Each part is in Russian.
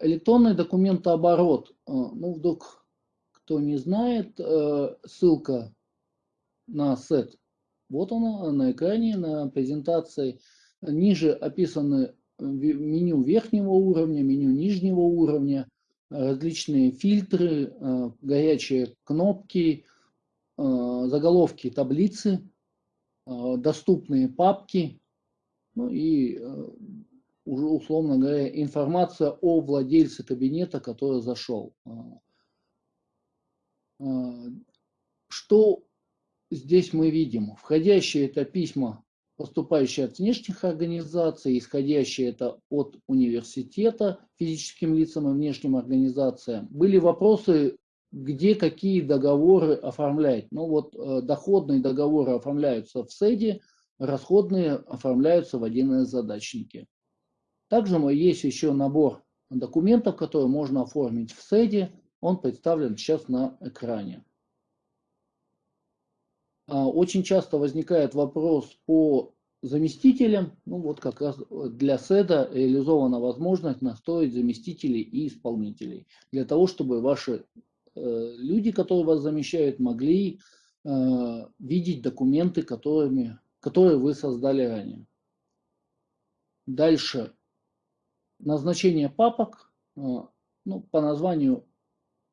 Электронный документооборот. Ну, вдруг кто не знает, ссылка на сет. Вот она на экране, на презентации. Ниже описаны меню верхнего уровня, меню нижнего уровня, различные фильтры, горячие кнопки, заголовки таблицы, доступные папки, ну и уже условно говоря информация о владельце кабинета, который зашел. Что здесь мы видим? Входящие это письма, поступающие от внешних организаций, исходящие это от университета физическим лицам и внешним организациям. Были вопросы, где какие договоры оформлять. Ну вот э, доходные договоры оформляются в СЭДе, расходные оформляются в 1С задачнике. Также есть еще набор документов, которые можно оформить в СЭДе. Он представлен сейчас на экране. А, очень часто возникает вопрос по заместителям. Ну вот как раз для СЭДа реализована возможность настроить заместителей и исполнителей. Для того, чтобы ваши э, люди, которые вас замещают, могли э, видеть документы, которыми, которые вы создали ранее. Дальше. Назначение папок. Э, ну, по названию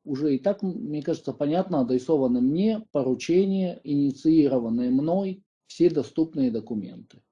уже и так, мне кажется, понятно, адресованы мне поручения, инициированные мной, все доступные документы.